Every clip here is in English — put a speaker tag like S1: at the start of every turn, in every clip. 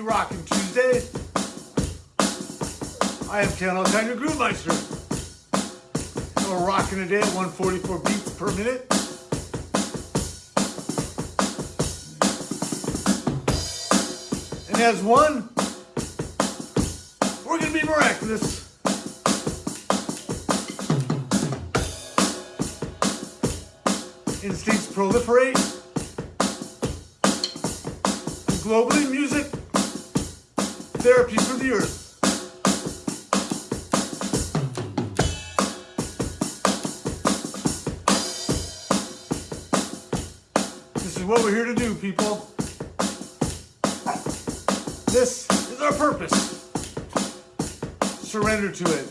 S1: rocking Tuesday. I am Ken Alkine, your Groove Meister. We're rocking today at 144 beats per minute. And as one, we're going to be miraculous. Instincts proliferate. And globally, therapy for the earth. This is what we're here to do, people. This is our purpose. Surrender to it.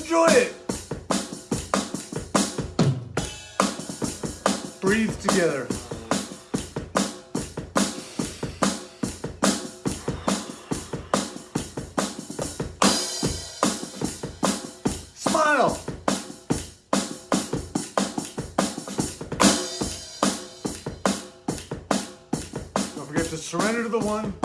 S1: Enjoy it. Breathe together. To the one.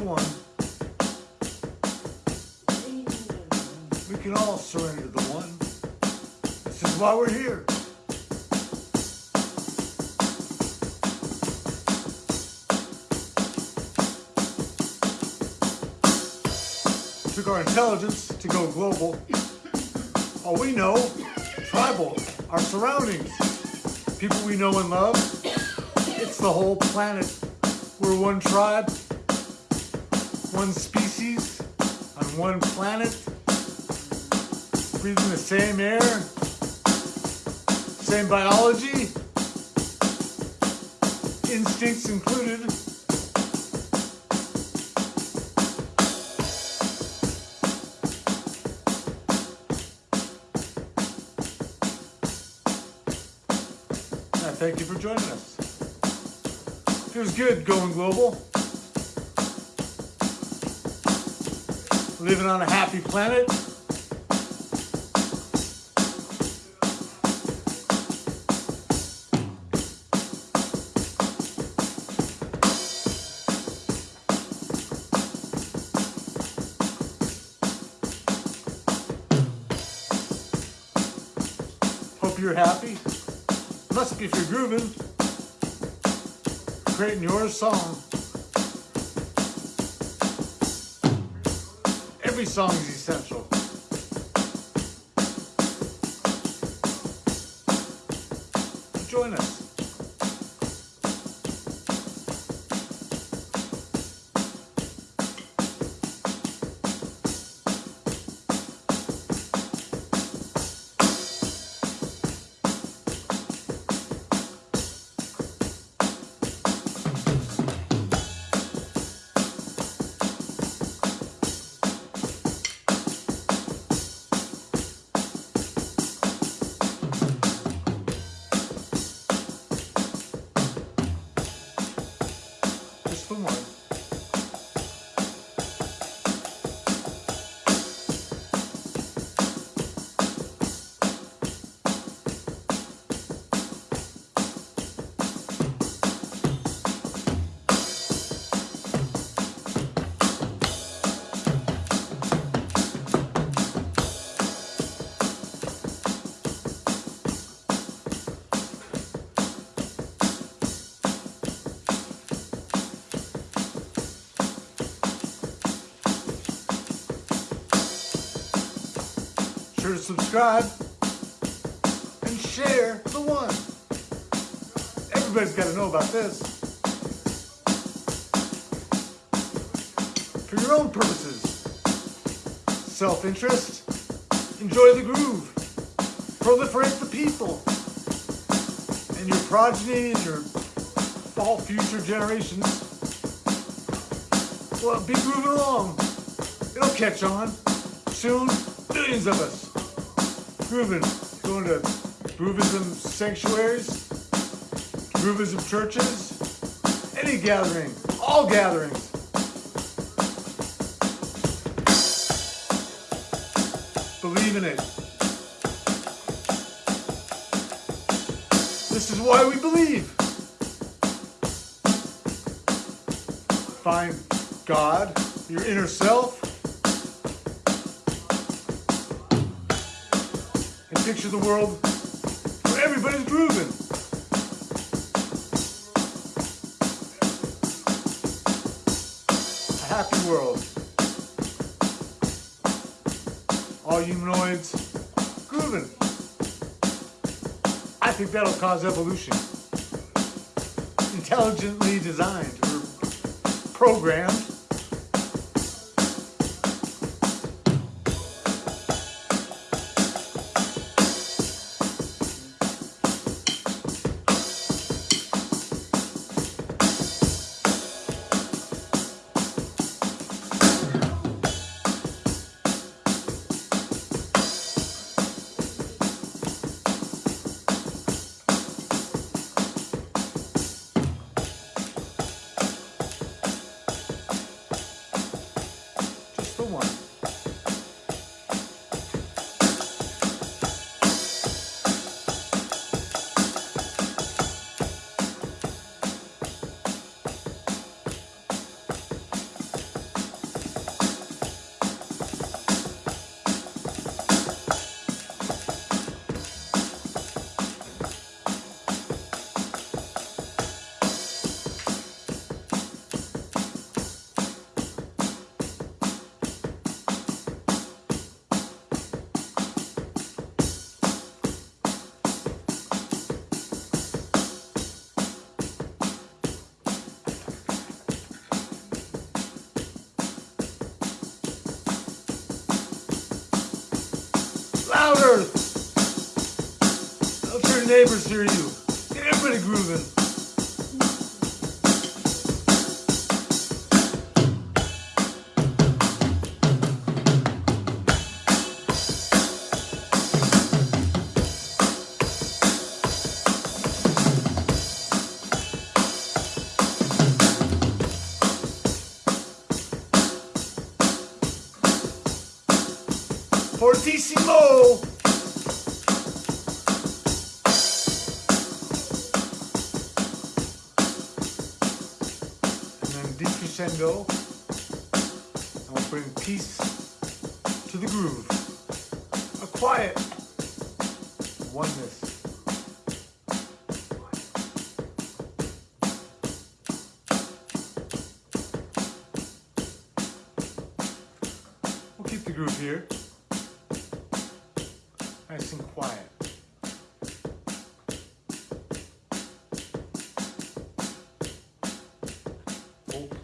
S1: One. We can all surrender to the one. This is why we're here. Took our intelligence to go global. All we know, tribal, our surroundings, people we know and love. It's the whole planet. We're one tribe, one species, on one planet, breathing the same air, same biology, instincts included. I thank you for joining us. Feels good going global. Living on a happy planet. Hope you're happy. Must be if you're grooving creating your song. Every song is essential. Join us. Sure to subscribe and share the one. Everybody's got to know about this. For your own purposes. Self-interest. Enjoy the groove. Proliferate the people. And your progeny and your all future generations will be grooving along. It'll catch on. Soon, millions of us grooving, going to groovism sanctuaries, groovism churches, any gathering, all gatherings. Believe in it. This is why we believe. Find God, your inner self, picture the world where everybody's grooving. A happy world. All humanoids grooving. I think that'll cause evolution. Intelligently designed or programmed. Neighbors hear you. Get everybody grooving. Fortissimo! Decrescendo. And we'll bring peace to the groove. A quiet oneness. We'll keep the groove here. Nice and quiet.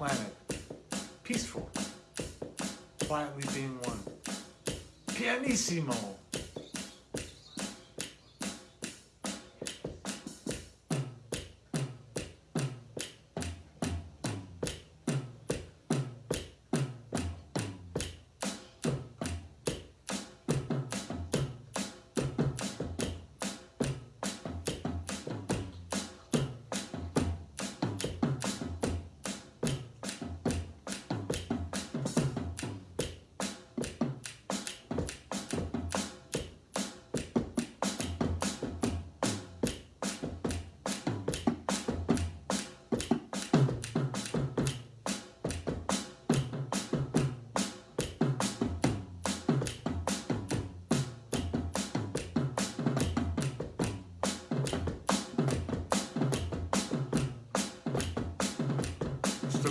S1: Planet. Peaceful. Quietly being one. Pianissimo.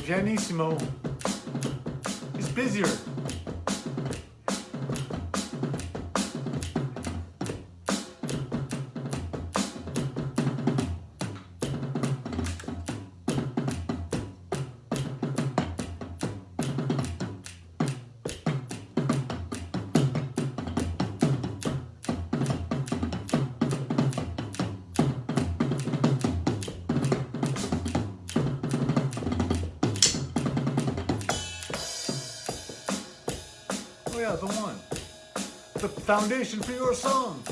S1: Sto pianissimo is busier. The one. The foundation for your song.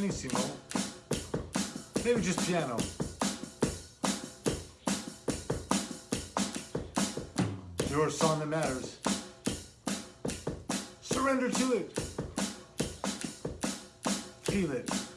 S1: Pianissimo. Maybe just piano. Your song that matters. Surrender to it. Feel it.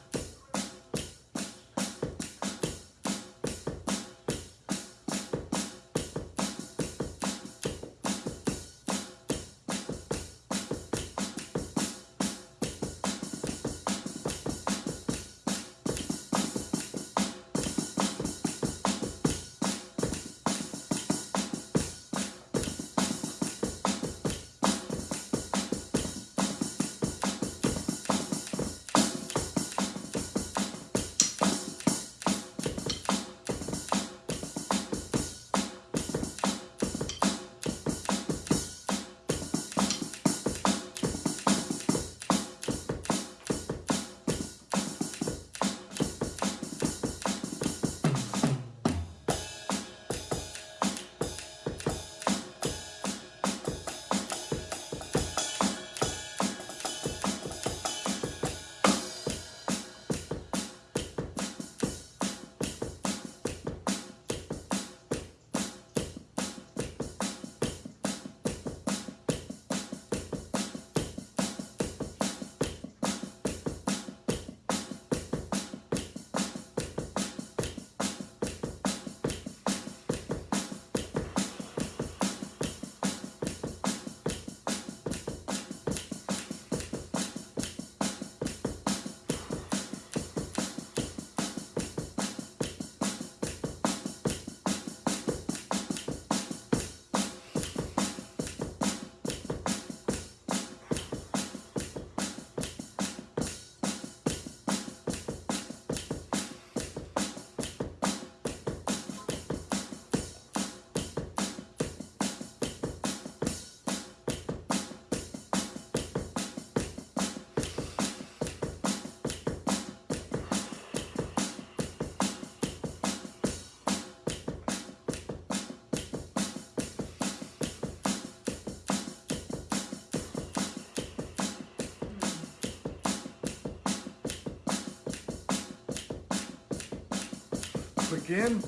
S1: Click in.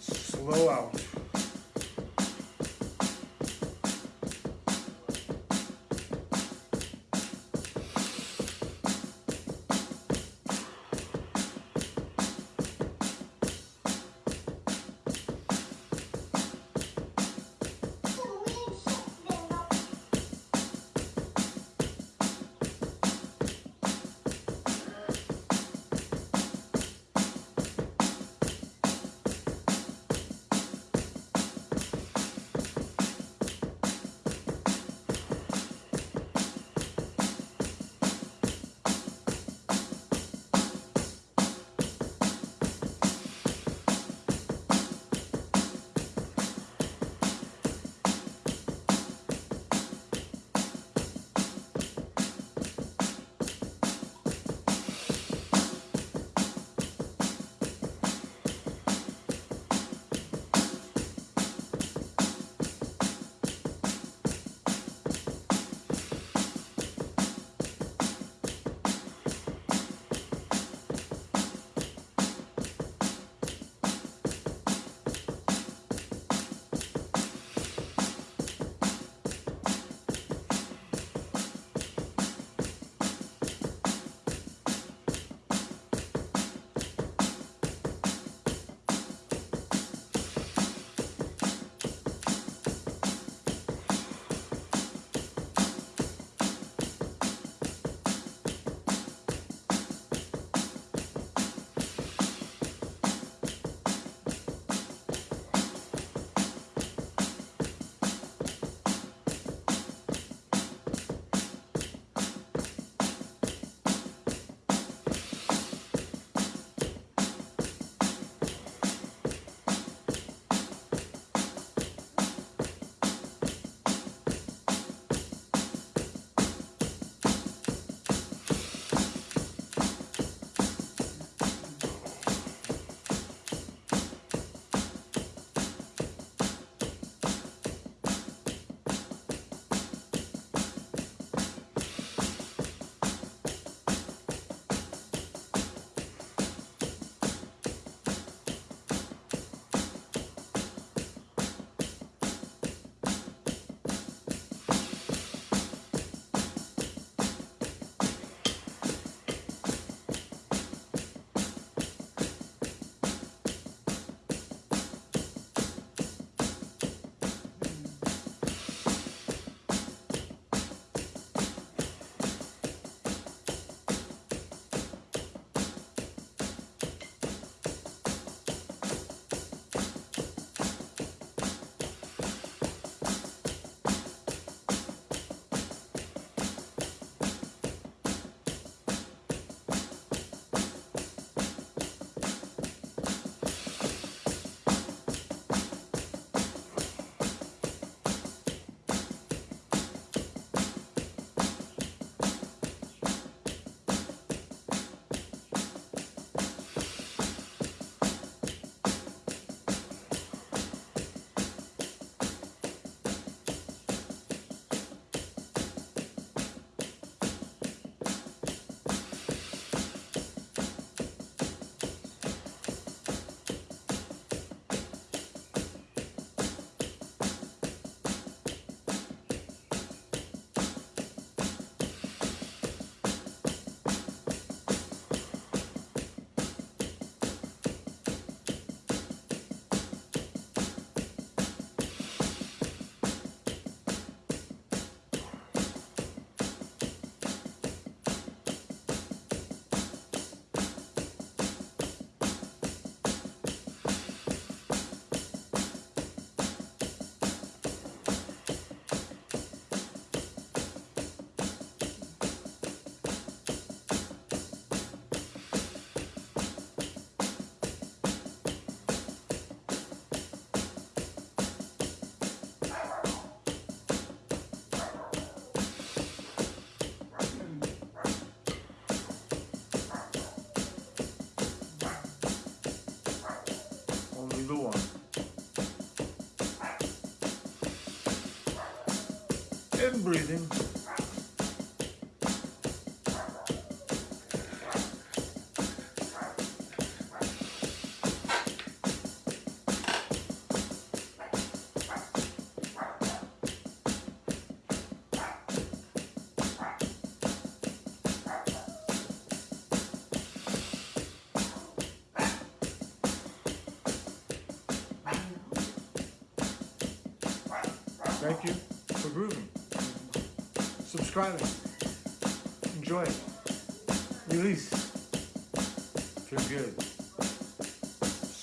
S1: Slow out. And breathing.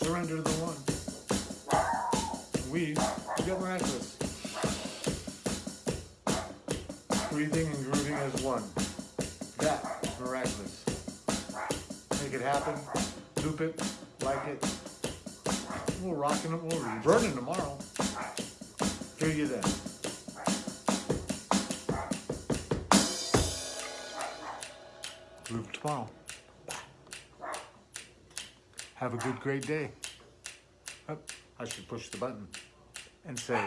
S1: Surrender to the one. We get miraculous. Breathing and grooving as one. That miraculous. Make it happen, loop it, like it. We'll rock and we'll be burning tomorrow. Hear you then. Loop tomorrow. Have a good, great day. Oh, I should push the button and say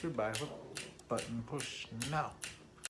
S1: goodbye. Button push now.